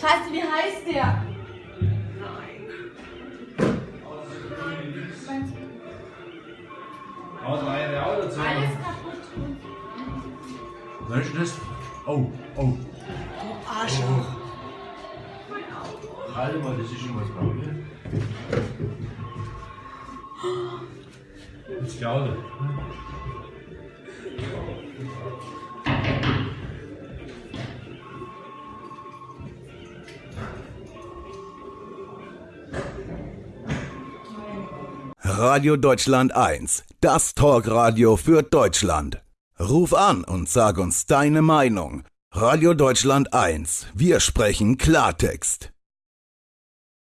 Scheiße, wie heißt der? Was war ja auch dazu? Alles kaputt. Weißt du das? Oh, oh. Arschloch. Halt mal, das ist schon was drauf. ne? Das glaube Radio Deutschland 1, das Talkradio für Deutschland. Ruf an und sag uns deine Meinung. Radio Deutschland 1, wir sprechen Klartext.